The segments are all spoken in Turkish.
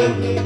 Bye.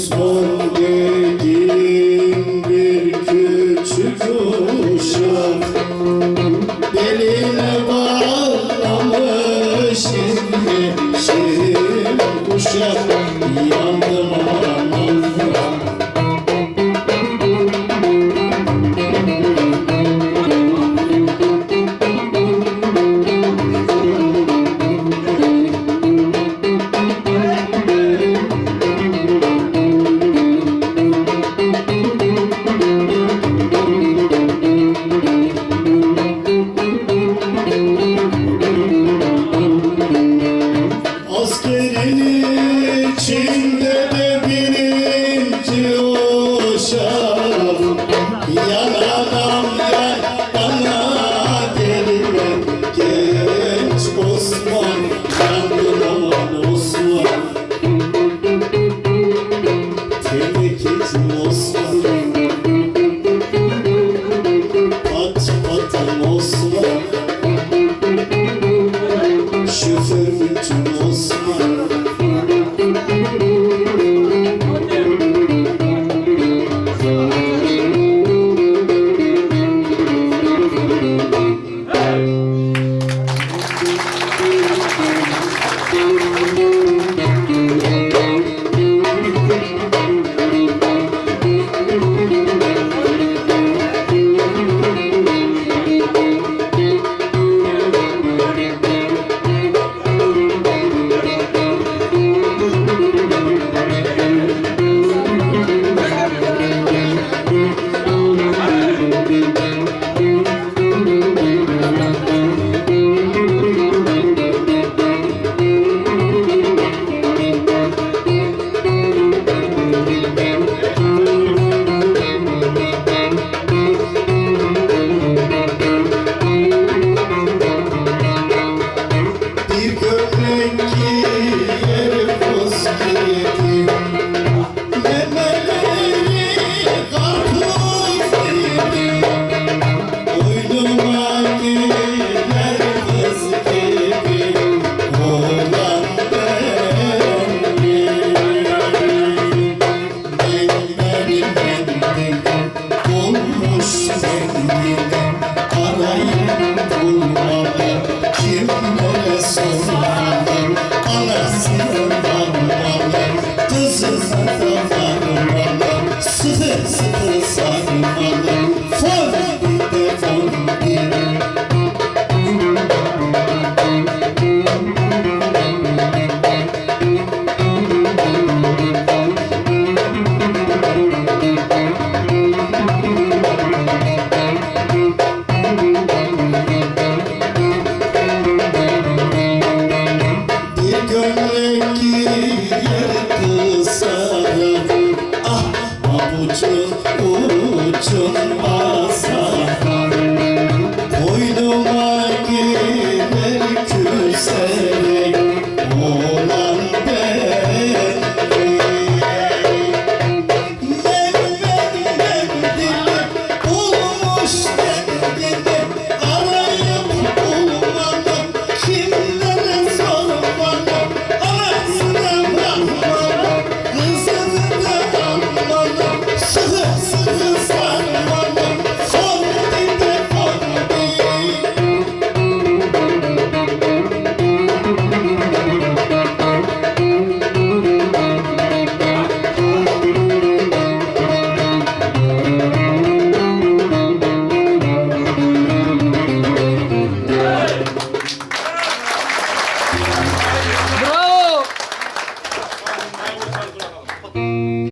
nos bons. Túi. Ah, uçun uçun basar